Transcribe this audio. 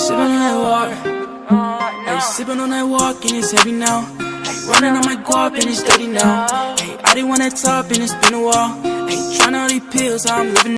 Sippin' on that water. Hey, sippin' on that walk and it's heavy now. Hey, running on my guap and it's steady now. Hey, I didn't want that top and it's been a while. Hey, trying all these pills, I'm living.